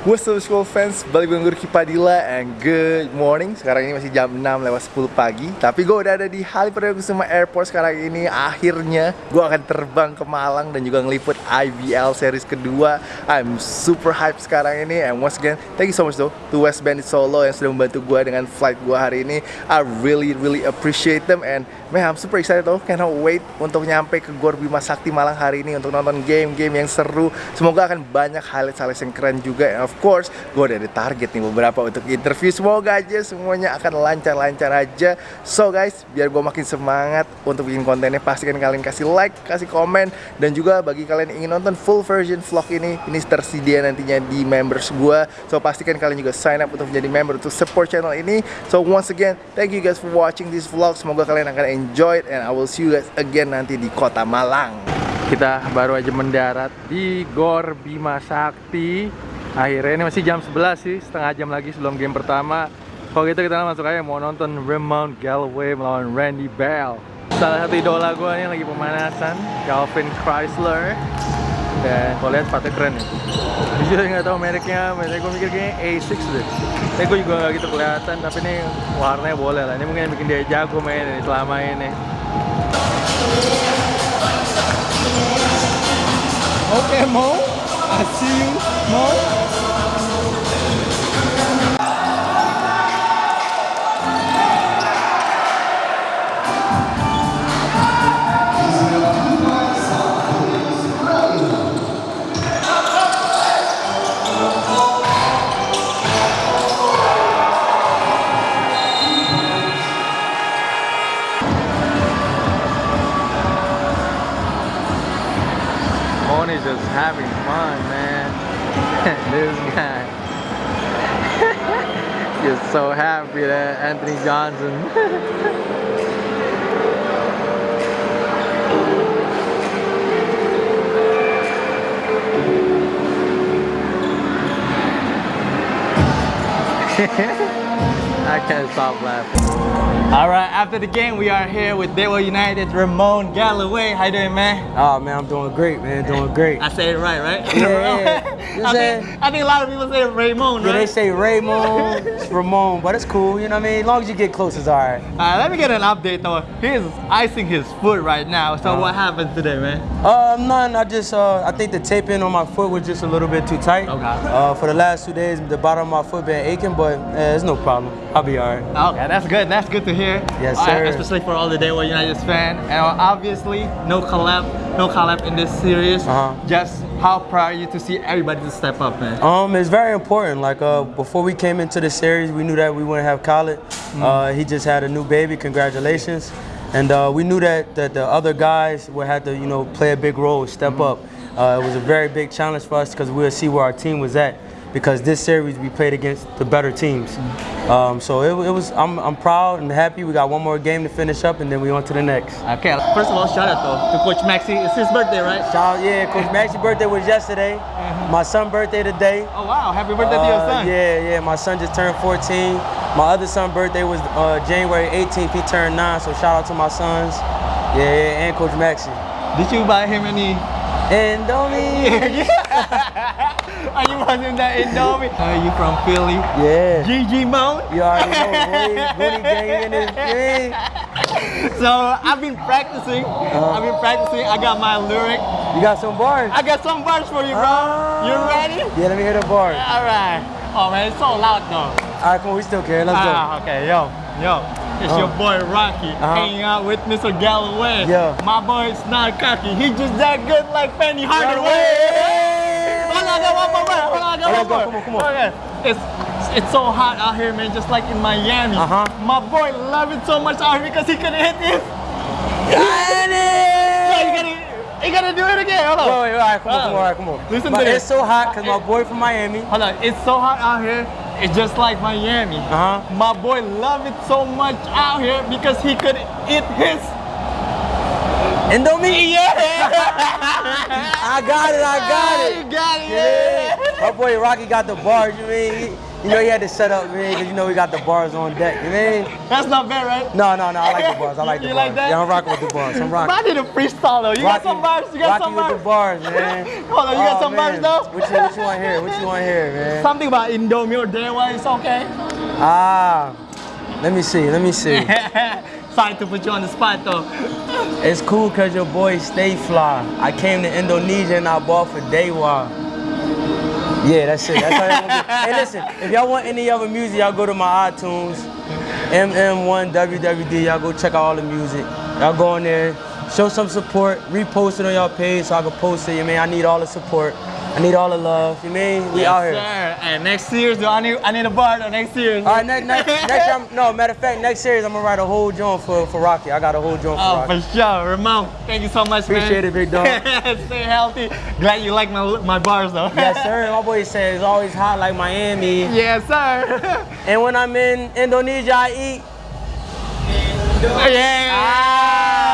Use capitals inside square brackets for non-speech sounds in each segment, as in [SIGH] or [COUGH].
What's up school fans, balik gue Ricky Padilla and good morning. Sekarang ini masih jam 6 lewat 10 pagi. Tapi gue udah ada di Halim Perdana Kusuma Airport sekarang ini. Akhirnya gue akan terbang ke Malang dan juga ngeliput IBL series kedua. I'm super hype sekarang ini. And once again, thank you so much though To West Bandit Solo yang sudah membantu gue dengan flight gue hari ini. I really really appreciate them. And man, I'm super excited though. Cannot wait untuk nyampe ke Gor Bima Sakti Malang hari ini Untuk nonton game-game yang seru. Semoga akan banyak highlight-highlight yang keren juga of course, gue udah ada target nih beberapa untuk interview. Semoga aja semuanya akan lancar-lancar aja. So guys, biar gue makin semangat untuk bikin kontennya Pastikan kalian kasih like, kasih komen Dan juga bagi kalian yang ingin nonton full version vlog ini Ini tersedia nantinya di members gue So pastikan kalian juga sign up untuk menjadi member Untuk support channel ini. So once again, thank you guys for watching this vlog. Semoga kalian akan enjoy it And I will see you guys again nanti di kota Malang. Kita baru aja mendarat di Gor Bima Sakti Akhirnya ini masih jam 11 sih, setengah jam lagi sebelum game pertama. Kalau gitu kita masuk aja mau nonton Ramon Galloway melawan Randy Bell. Salah satu idola gue nih lagi pemanasan, Calvin Chrysler. Dan kalau lihat sepatu keren ya Jujur nggak tahu mereknya, mereknya gue mikir kayaknya A6 deh. Tapi gue juga nggak gitu kelihatan, tapi ini warnanya boleh lah. Ini mungkin yang bikin dia jago main ini selama ini. Okay, Mo. macio, mole. This guy. He's so happy that Anthony Johnson. [LAUGHS] I can't stop laughing. All right, after the game, we are here with Dewa United, Ramon Galloway. How you doing, man? Oh man, I'm doing great, man. Doing great. I say it right, right? Yeah, yeah. [LAUGHS] You I, think, I think a lot of people say Raymond, Yeah, they say Raymond, it's Ramon, but it's cool. You know what I mean? As long as you get close, it's all right. Alright, let me get an update though. He's icing his foot right now. So Uh-huh. what happened today, man? Uh, none. I just, uh, I think the taping on my foot was just a little bit too tight. Okay. Uh, for the last two days, the bottom of my foot been aching, but uh, it's no problem. I'll be all right. Okay, that's good. That's good to hear. Yes, Alright, sir. especially for all the Day Dewa United fan. And obviously, no collab, no collab in this series. Uh-huh. Just how proud are you to see everybody to step up, man? Um, it's very important. Like uh, before we came into the series, we knew that we wouldn't have Khaled. Uh, he just had a new baby. Congratulations. And uh, we knew that, that the other guys would have to, you know, play a big role, step up. Uh, it was a very big challenge for us because we'll see where our team was at. Because this series we played against the better teams. Um, so it, it was. I'm, I'm proud and happy. We got one more game to finish up, and then we on to the next. Okay, first of all, shout out though to Coach Maxi. It's his birthday, right? Shout out, yeah, Coach [LAUGHS] Max's birthday was yesterday. My son's birthday today. Oh wow, happy birthday to your Uh, son. Yeah, yeah. My son just turned 14. My other son's birthday was uh, January 18th. He turned nine. So shout out to my sons. Yeah, yeah and Coach Maxie. Did you buy him any And Domi. [LAUGHS] Are you watching that Indomie? Are you from Philly? Yeah. GG Mount? You already know, Rooney, Rooney gang in this thing. [LAUGHS] So I've been practicing. I've been practicing. I got my lyric. You got some bars? I got some bars for you, bro. You ready? Yeah, let me hear the bars. All right. Oh man, it's so loud though. All right, come on, we still care. Let's go. Ah, okay, yo, yo. It's your boy Rocky Uh-huh. hanging out with Mr. Galloway. Yeah. My boy is not cocky. He just that good like Penny Hardaway. Hardaway. Hold on, I got one more. word. Hold on, I got one more. Come on, come on. Okay. It's it's so hot out here, man. Just like in Miami. Uh-huh. My boy love it so much out here because he couldn't hit this. Got it! you gotta, you gotta do it again. Hold on. Wait, wait, all right, come on, come on, all right, come on. Listen but to it's this. so hot because my boy from Miami. Hold on, it's so hot out here. It's just like Miami. Uh-huh. My boy love it so much out here because he could eat his. [LAUGHS] Indomie? Yeah. I got it, I got it. [LAUGHS] You got it. Yeah. Yeah. My boy Rocky got the bars, you mean? You know, he had to set up, man, because you know we got the bars on deck. You mean? That's not bad, right? No, no, no. I like the bars. I like [LAUGHS] the You bars. like that? Yeah, I'm rocking with the bars. I'm rocking. I did a freestyle though. You got some bars? You got Rocky some with bars? the bars, man. Hold on, you got Oh, some bars though? What you, what you want here? What you want here, man? Something about Indomie or Dewa is okay. Ah, let me see. Let me see. To put you on the spot though. It's cool because your boy stay fly. I came to Indonesia and I bought for Dewa. Yeah, that's it. That's how. Hey, listen, if y'all want any other music, y'all go to my iTunes, MM1WWD. Y'all go check out all the music. Y'all go on there, show some support, repost it on y'all page so I can post it. You mean I need all the support. I need all the love. You mean we out here. Sir. And next year, do I need I need a bar though, next year. All right, next, next, [LAUGHS] next year, I'm, no, matter of fact, next series I'm gonna write a whole joint for, for Rocky. I got a whole joint for Oh, Rocky. for sure. Ramon, thank you so much, man. Appreciate man. it, big dog. [LAUGHS] Stay healthy. Glad you like my my bars though. Yes, [LAUGHS] sir. My boy said it's always hot like Miami. yes, sir. And when I'm in Indonesia, I eat. yeah. Ah,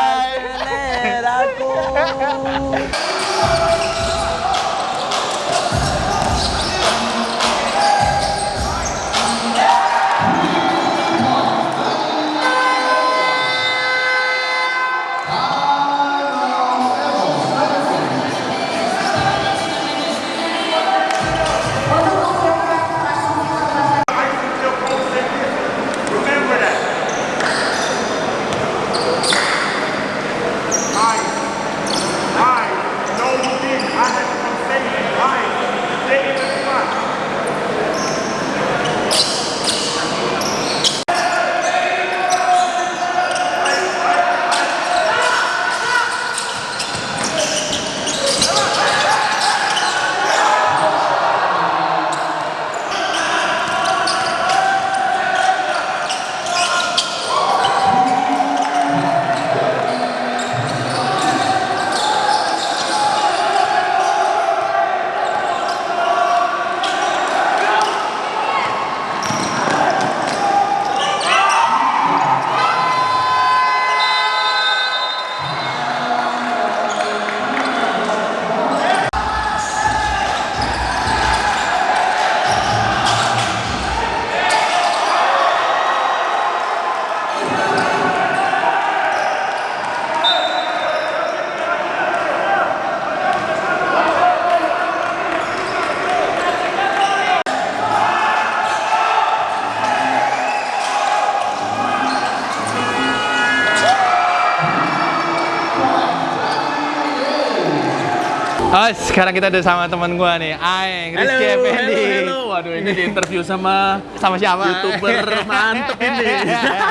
Oh, sekarang kita udah sama teman gua nih, Aeng, Rizky Effendi. halo. Waduh, ini di interview sama Sama siapa? YouTuber mantep ini.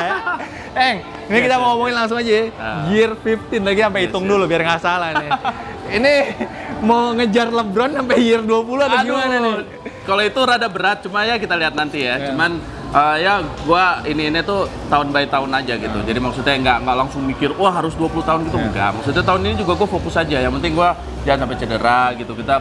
[LAUGHS] Eng, ini kita mau ngomongin langsung aja ya. Ah. Year 15 lagi sampai hitung dulu biar nggak salah nih. ini mau ngejar LeBron sampai year 20 atau gimana nih? Kalau itu rada berat, cuma ya kita lihat nanti ya. Cuman eh, ya gua ini ini tuh tahun by tahun aja gitu. Jadi maksudnya nggak nggak langsung mikir wah harus 20 tahun gitu enggak. Maksudnya tahun ini juga gue fokus aja. Yang penting gua jangan sampai cedera gitu. Kita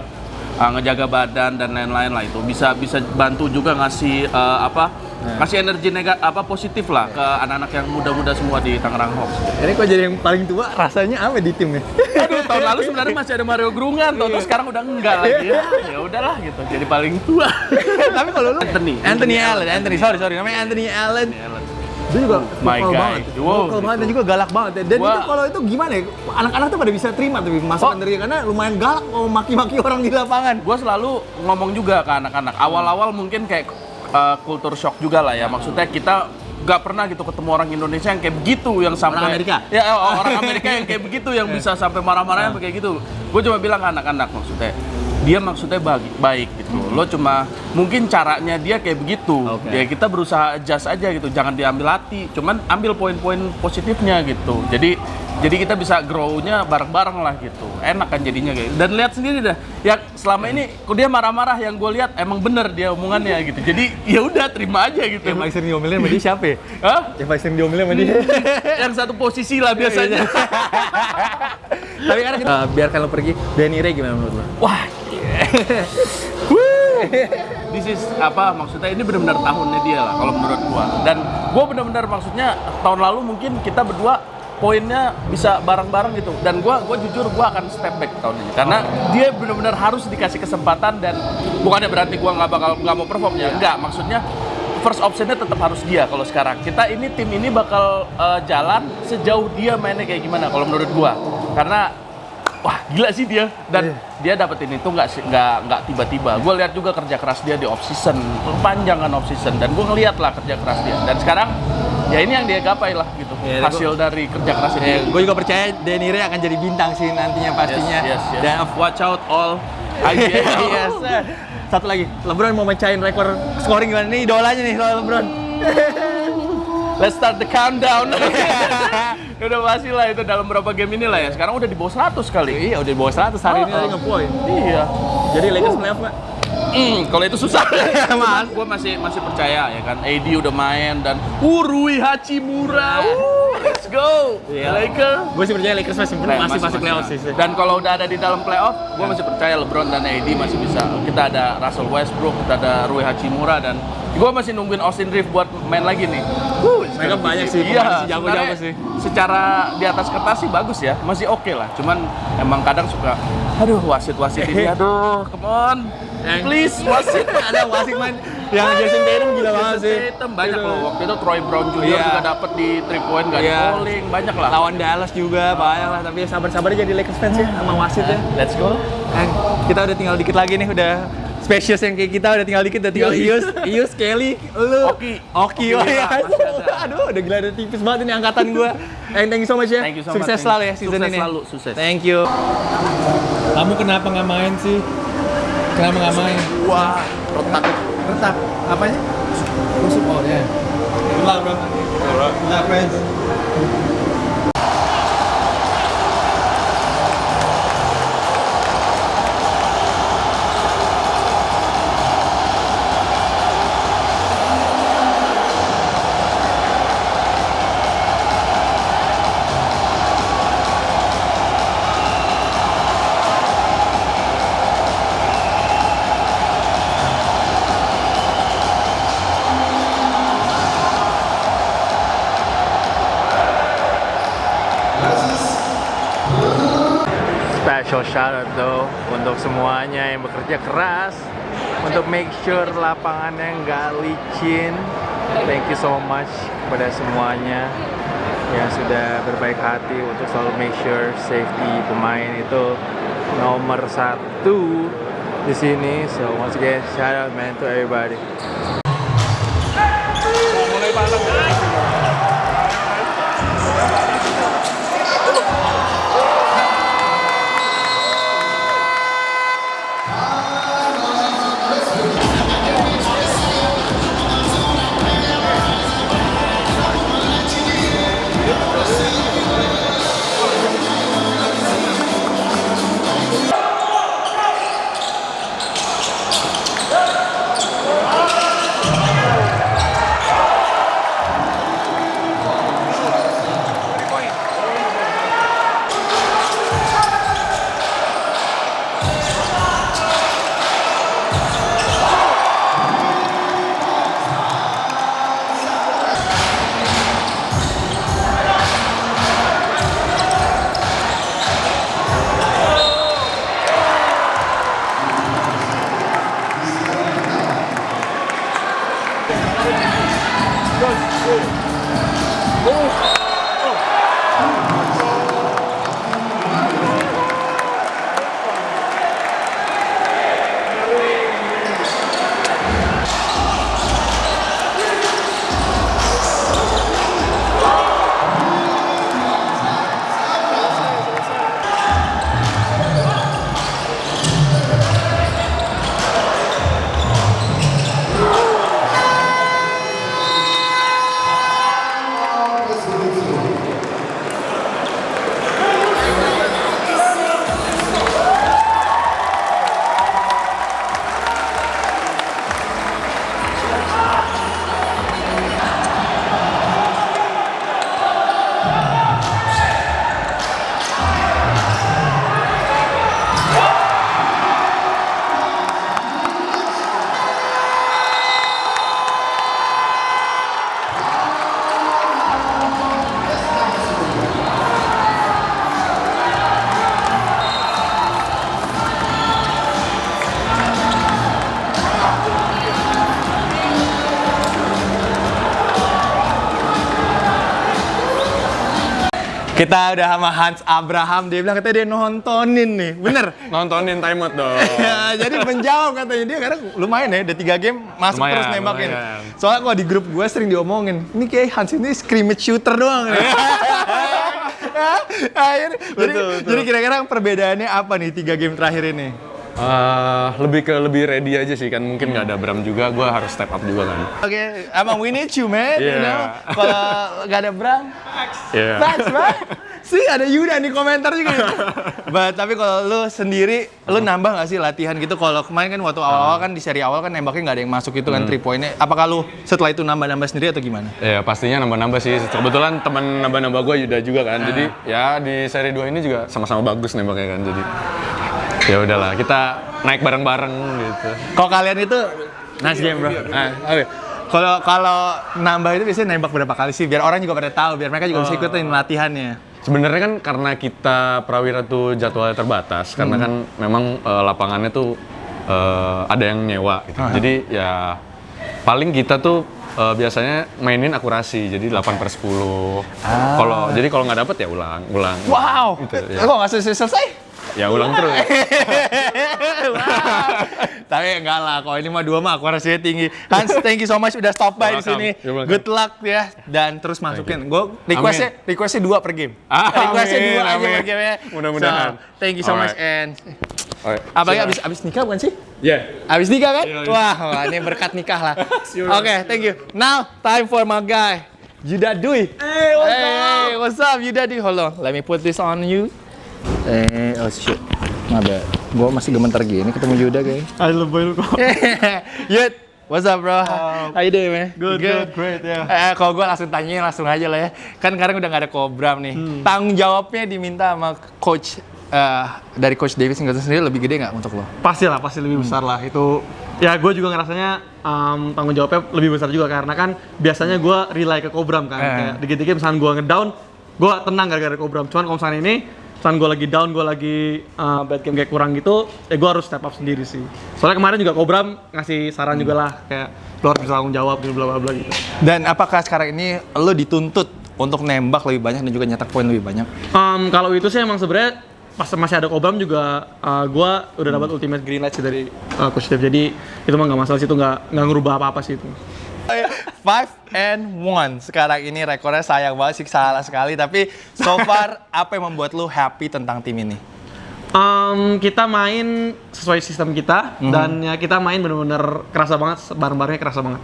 eh, ngejaga badan dan lain-lain lah itu. Bisa bisa bantu juga ngasih eh, apa? Ngasih energi negatif apa positif lah ke anak-anak yang muda-muda semua di Tangerang Hawks. Ini kok jadi yang paling tua rasanya apa di tim nih? Aduh, tahun lalu sebenarnya masih ada Mario Grungan, tahun sekarang udah enggak lagi. Ya, ya udahlah gitu. Jadi paling tua. [LAUGHS] Tapi kalau lu Anthony. Anthony Allen, Anthony, sorry sorry namanya Anthony Allen. Dia juga My vokal guy. banget, Wow. vokal banget dan juga galak banget. Dan Gua- itu kalau itu gimana ya? Anak-anak tuh pada bisa terima tuh masukan Oh. dari dia karena lumayan galak mau maki-maki orang di lapangan. Gue selalu ngomong juga ke anak-anak. Awal-awal mungkin kayak uh, kultur shock juga lah ya. Maksudnya kita nggak pernah gitu ketemu orang Indonesia yang kayak begitu yang sampai Orang Amerika? ya eh, orang Amerika yang kayak begitu yang [LAUGHS] bisa sampai marah-marah yang kayak gitu gue cuma bilang ke anak-anak maksudnya dia maksudnya baik, baik gitu lo cuma mungkin caranya dia kayak begitu Oke. ya kita berusaha adjust aja gitu jangan diambil hati cuman ambil poin-poin positifnya gitu jadi jadi kita bisa grow-nya bareng-bareng lah gitu enak kan jadinya kayak dan lihat sendiri dah ya selama ini kok dia marah-marah yang gue lihat emang bener dia omongannya gitu jadi ya udah terima aja gitu Yang paling sering diomelin sama dia siapa ya? Hah? Yang paling sering diomelin sama dia. [LAUGHS] yang satu posisi lah biasanya [LAUGHS] Tapi karena kita Eh, biarkan lo pergi. Danny Ray gimana menurut lo? wah [LAUGHS] This is apa maksudnya ini benar-benar tahunnya dia lah kalau menurut gua dan gua benar-benar maksudnya tahun lalu mungkin kita berdua poinnya bisa bareng-bareng gitu. Dan gua gua jujur gua akan step back tahun ini karena dia benar-benar harus dikasih kesempatan dan bukannya berarti gua nggak bakal nggak mau perform ya. Enggak, maksudnya first optionnya tetap harus dia kalau sekarang. Kita ini tim ini bakal eh, jalan sejauh dia mainnya kayak gimana kalau menurut gua. Karena wah gila sih dia dan dia dapetin itu nggak sih- nggak nggak tiba-tiba. Gue lihat juga kerja keras dia di off season, panjang kan off season dan gue ngeliat lah kerja keras dia. Dan sekarang ya ini yang dia gapai lah gitu Iya, hasil dari kerja keras dia. gue juga percaya Denire akan jadi bintang sih nantinya pastinya. Yes, yes, yes. Dan watch out all IBL. [LAUGHS] yes. Satu lagi, LeBron mau mecahin rekor scoring gimana nih idolanya nih LeBron. Let's start the countdown. [LAUGHS] [LAUGHS] udah pasti lah itu dalam berapa game ini lah ya. Sekarang udah di bawah 100 kali. iya, udah di bawah 100 hari ini Oh, tadi oh. ngepoin. Iya. Jadi Lakers playoff nggak? Hmm, kalau itu susah. [LAUGHS] Mas. gue masih masih percaya ya kan. AD udah main dan Urui Hachimura. Woo, let's go. Iya. Lakers. Gue sih percaya Lakers masih Nah, masih masuk playoff sih. Dan kalau udah ada di dalam playoff, gue masih percaya LeBron dan AD masih bisa. Kita ada Russell Westbrook, kita ada Rui Hachimura dan gue masih nungguin Austin Reeves buat main lagi nih. Wuh, Mereka banyak sih, Iya, jago-jago sih. Secara di atas kertas sih bagus ya, masih oke lah. Cuman emang kadang suka, aduh wasit-wasit ini, [LAUGHS] aduh, come on, Yang- please wasit. Ada wasit main yang Jason Tatum gila banget sih. Tatum banyak loh. Waktu itu Troy Brown. Iya. juga dapat di three point, gak Iya. di bowling, banyak lah. Lawan Dallas juga banyak lah, tapi sabar-sabar aja jadi Lakers fans ya sama wasit ya. Let's go. Eh, kita udah tinggal dikit lagi nih, udah spesies yang kayak kita udah tinggal dikit, udah tinggal Ius, Ius, Kelly, lu, Oki. Oki, oh iya. ada. Aduh, udah gila, udah tipis banget ini angkatan gua. Eh, thank you so much ya. Thank you so much, sukses thank selalu ya season Sukses ini. selalu, sukses. Thank you. Kamu kenapa nggak main sih? Kenapa nggak main? Wah, retak. Retak. Apanya? Tusuk oh ya. Ulah bro. Ulah friends. Untuk semuanya yang bekerja keras untuk make sure lapangannya nggak licin. Thank you so much kepada semuanya yang sudah berbaik hati untuk selalu make sure safety pemain itu nomor satu di sini. So once again shout out man to everybody. Kita udah sama Hans Abraham, dia bilang katanya dia nontonin nih, bener? [LAUGHS] Nontonin timeout dong. [LAUGHS] ya, jadi menjawab katanya dia karena lumayan ya, udah tiga game masuk Lumayan, terus nembakin. lumayan. Soalnya kalau di grup gue sering diomongin, ini kayak Hans ini scrimmage shooter doang. nih. [LAUGHS] Akhirnya- jadi, jadi kira-kira perbedaannya apa nih tiga game terakhir ini? Eh, lebih ke lebih ready aja sih kan mungkin nggak ada Bram juga, gue harus step up juga kan. Oke, emang we need you man, you Yeah. know. Kalau gak ada Bram. Facts, right? Sih ada Yuda di komentar juga. [LAUGHS] But, tapi kalau lu sendiri, lu nambah gak sih latihan gitu? Kalau kemarin kan waktu awal-awal kan di seri awal kan nembaknya nggak ada yang masuk itu kan three pointnya. Apakah lu setelah itu nambah-nambah sendiri atau gimana? Ya pastinya nambah-nambah sih. Kebetulan teman nambah-nambah gue Yuda juga kan. Jadi ya di seri 2 ini juga sama-sama bagus nembaknya kan. Jadi ya udahlah kita naik bareng-bareng gitu. Kalau kalian itu nice game bro. Nah, oke. Kalau kalau nambah itu biasanya nembak berapa kali sih? Biar orang juga pada tahu, biar mereka juga bisa ikutin latihannya. Sebenarnya kan karena kita Prawira tuh jadwalnya terbatas karena kan memang eh, lapangannya tuh eh, ada yang nyewa gitu. Jadi ya paling kita tuh eh, biasanya mainin akurasi jadi 8 per 10. Kalau jadi kalau nggak dapet ya ulang, ulang. Wow, Gitu, ya. kok nggak selesai selesai? Ya ulang terus. [LAUGHS] Tapi enggak lah, kalau ini mah dua mah akurasinya tinggi. Hans, thank you so much udah stop by di sini. Good luck ya dan terus masukin. Gue requestnya requestnya dua per game. Ah, requestnya amin, dua aja per game ya. Mudah-mudahan. So, thank you so much Alright. and Alright. apalagi abis abis nikah bukan sih? Yeah. Abis nikah kan? Iya, iya. Wah, wah, ini berkat nikah lah. [LAUGHS] Oke, thank you. Now, time for my guy, Yuda Dwi. Hey, what's up? Hey, what's up, Yuda Dwi? Hold on, let me put this on you. Eh, oh shit. My bad. Gua masih gemetar gini ketemu Yuda kayaknya. I love you kok. [LAUGHS] Yud, what's up bro? How you doing man? Good, good, great, yeah. Eh, kalau gue langsung tanya langsung aja lah ya. Kan sekarang udah gak ada Kobram nih. Tanggung jawabnya diminta sama coach eh, dari coach Davis Singleton sendiri lebih gede nggak untuk lo? Pasti lah, pasti lebih besar lah. Itu ya gue juga ngerasanya um, tanggung jawabnya lebih besar juga karena kan biasanya gue rely ke Kobram kan. Eh. Kayak dikit-dikit misalnya gue ngedown, gue tenang gara-gara Kobram. Cuman kalau misalnya ini, misalnya gue lagi down, gue lagi uh, bad game kayak kurang gitu, ya gue harus step up sendiri sih. Soalnya kemarin juga Kobram ngasih saran juga lah, kayak lo harus bisa tanggung jawab, gitu, bla bla bla gitu. Dan apakah sekarang ini lo dituntut untuk nembak lebih banyak dan juga nyetak poin lebih banyak? Um, kalau itu sih emang sebenarnya pas masih ada Kobam juga uh, gua udah dapat ultimate green light sih dari uh, coach Dev. Jadi itu mah nggak masalah sih itu nggak nggak ngerubah apa-apa sih itu. Five and one sekarang ini rekornya sayang banget sih salah sekali tapi so far apa yang membuat lo happy tentang tim ini? Um, kita main sesuai sistem kita dan ya kita main bener-bener kerasa banget bareng-barengnya kerasa banget.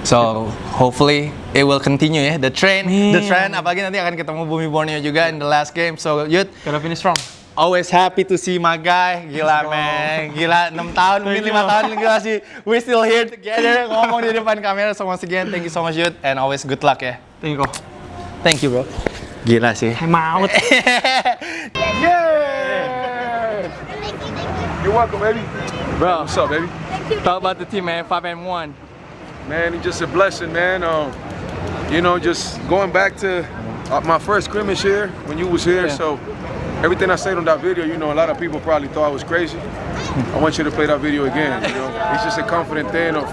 So hopefully it will continue ya the trend, the trend. Apalagi nanti akan ketemu Bumi Borneo juga in the last game. So Yud, Gotta finish strong. Always happy to see my guy. Gila man, gila 6 tahun mungkin 5 tahun gila sih. We still here together ngomong di depan kamera. So once again thank you so much Yud and always good luck ya. Thank you. Thank you bro. Gila sih. I'm out. [LAUGHS] You're welcome, baby. Bro, What's up, baby? talk about the team man, 5 and 1. Man, it's just a blessing, man. Um, you know, just going back to uh, my first scrimmage here when you was here. So everything I said on that video, you know, a lot of people probably thought I was crazy. I want you to play that video again. You know, it's just a confident thing of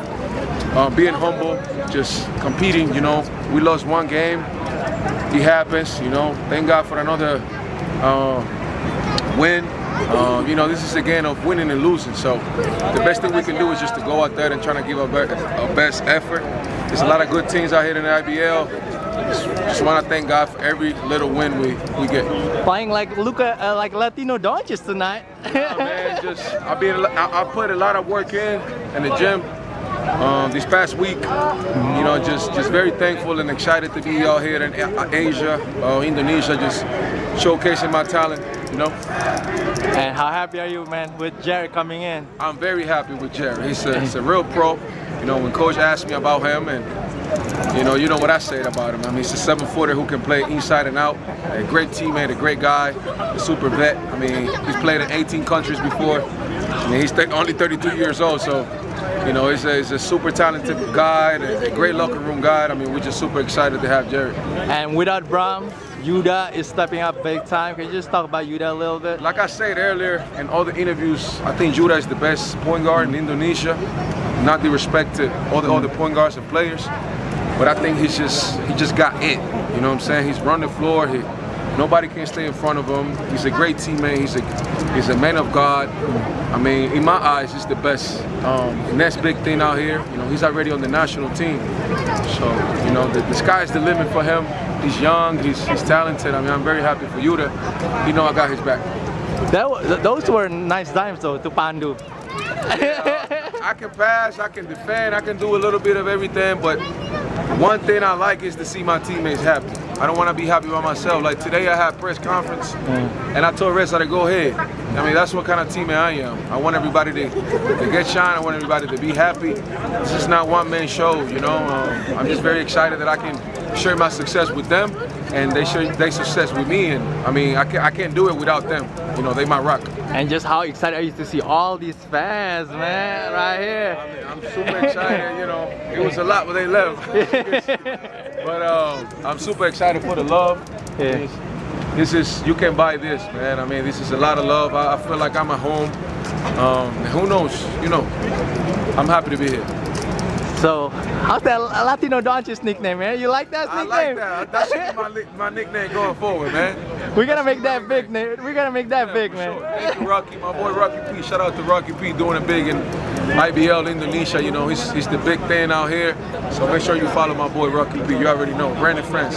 uh, being humble, just competing. You know, we lost one game. It happens. You know, thank God for another uh, win. Uh, you know, this is a game of winning and losing. So the best thing we can do is just to go out there and try to give our, be- our best effort. There's a lot of good teams out here in the IBL. Just, want to thank God for every little win we, we get. Playing like Luca, uh, like Latino Doncic tonight. Yeah, man, [LAUGHS] just I been I, I put a lot of work in in the gym um, this past week. You know, just just very thankful and excited to be out here in A- Asia, uh, Indonesia, just showcasing my talent. You know, and how happy are you man with Jerry coming in? I'm very happy with Jerry. He's a, he's a real pro. You know, when coach asked me about him and you know, you know what I said about him. I mean, he's a seven footer who can play inside and out. A great teammate, a great guy, a super vet. I mean, he's played in 18 countries before. I mean, he's th- only 32 years old, so you know, he's a, he's a super talented guy, a, a great locker room guy. I mean, we're just super excited to have Jerry. And without Bram, Yuda is stepping up big time. Can you just talk about Yuda a little bit? Like I said earlier in all the interviews, I think Judah is the best point guard in Indonesia. Not the respect to all the other point guards and players, but I think he's just he just got it. You know what I'm saying? He's run the floor. He Nobody can stay in front of him. He's a great teammate. He's a he's a man of God. I mean, in my eyes, he's the best. Um, next big thing out here, you know, he's already on the national team. So, you know, the, the sky's the limit for him. He's young. He's, he's talented. I mean, I'm very happy for Yuta. You know, I got his back. That, those were nice dimes though to Pandu. I can pass, I can defend, I can do a little bit of everything, but one thing I like is to see my teammates happy. I don't want to be happy by myself. Like today I had press conference and I told Reza to go ahead. I mean, that's what kind of teammate I am. I want everybody to, to get shine. I want everybody to be happy. This is not one man show, you know. Um, I'm just very excited that I can share my success with them and they share their success with me. And I mean, I can't, I can't do it without them. You know, they my rock. And just how excited are you to see all these fans, man, right here. I mean, I'm super excited, you know. It was a lot when they left. [LAUGHS] but um, I'm super excited for the love. Yeah. This, this is, you can buy this, man. I mean, this is a lot of love. I, I feel like I'm at home. Um, who knows? You know, I'm happy to be here. So, how's that Latino Doncic nickname, man? You like that I nickname? like that. That should be my, my nickname going forward, man. We're gonna make that big, na- we're gonna make that big, man. sure. Thank you, Rocky. My boy Rocky P. Shout out to Rocky P. doing it big in IBL Indonesia. You know, he's, he's the big thing out here. So make sure you follow my boy Rocky P. You already know. Brandon France.